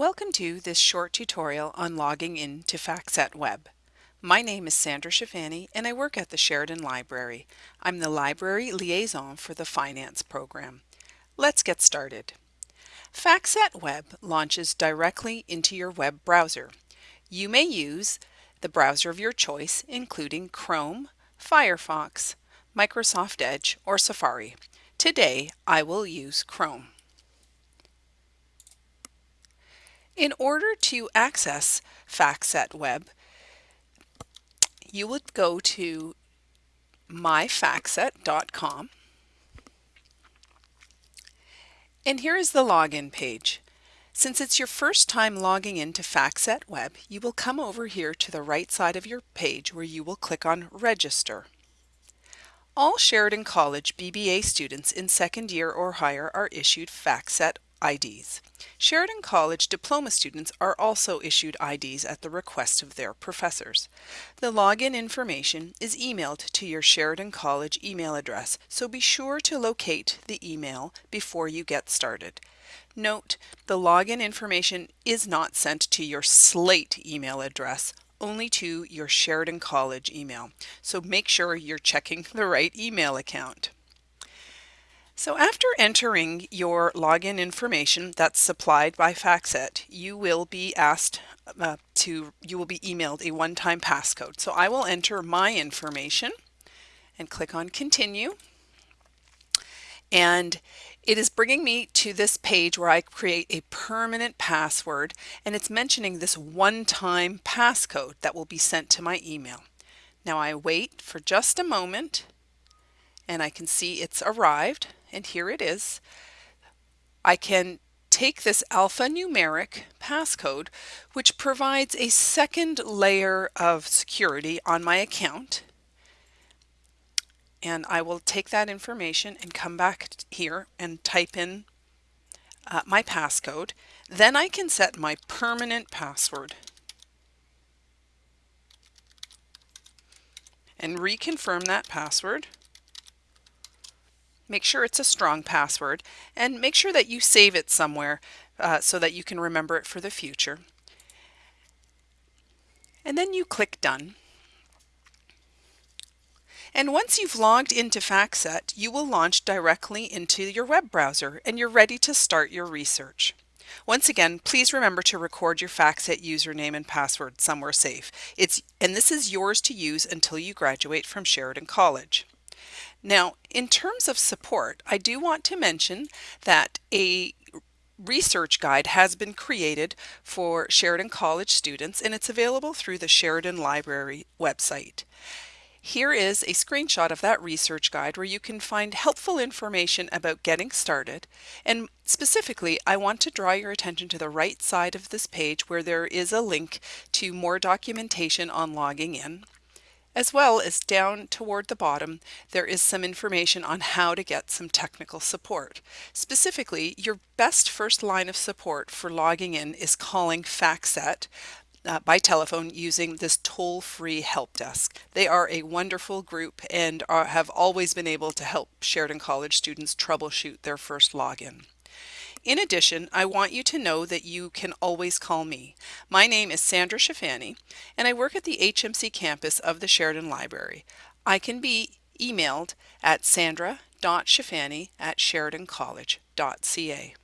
Welcome to this short tutorial on logging in to FactSet Web. My name is Sandra Schifani and I work at the Sheridan Library. I'm the Library Liaison for the Finance program. Let's get started. FactSet Web launches directly into your web browser. You may use the browser of your choice including Chrome, Firefox, Microsoft Edge, or Safari. Today I will use Chrome. In order to access FactSet Web, you would go to myfactset.com and here is the login page. Since it's your first time logging into FactSet Web, you will come over here to the right side of your page where you will click on Register. All Sheridan College BBA students in second year or higher are issued FactSet IDs. Sheridan College diploma students are also issued IDs at the request of their professors. The login information is emailed to your Sheridan College email address, so be sure to locate the email before you get started. Note, the login information is not sent to your Slate email address, only to your Sheridan College email. So make sure you're checking the right email account. So after entering your login information that's supplied by FactSet, you will be asked uh, to, you will be emailed a one-time passcode. So I will enter my information and click on continue. And it is bringing me to this page where I create a permanent password and it's mentioning this one-time passcode that will be sent to my email. Now I wait for just a moment and I can see it's arrived and here it is. I can take this alphanumeric passcode, which provides a second layer of security on my account. And I will take that information and come back here and type in uh, my passcode. Then I can set my permanent password. And reconfirm that password. Make sure it's a strong password and make sure that you save it somewhere uh, so that you can remember it for the future. And then you click Done. And once you've logged into FactSet, you will launch directly into your web browser and you're ready to start your research. Once again, please remember to record your FactSet username and password somewhere safe. It's, and this is yours to use until you graduate from Sheridan College. Now, in terms of support, I do want to mention that a research guide has been created for Sheridan College students and it's available through the Sheridan Library website. Here is a screenshot of that research guide where you can find helpful information about getting started. And specifically, I want to draw your attention to the right side of this page where there is a link to more documentation on logging in. As well as down toward the bottom, there is some information on how to get some technical support. Specifically, your best first line of support for logging in is calling FactSet uh, by telephone using this toll-free help desk. They are a wonderful group and are, have always been able to help Sheridan College students troubleshoot their first login. In addition, I want you to know that you can always call me. My name is Sandra Schifani, and I work at the HMC campus of the Sheridan Library. I can be emailed at sandra.schifani at sheridancollege.ca.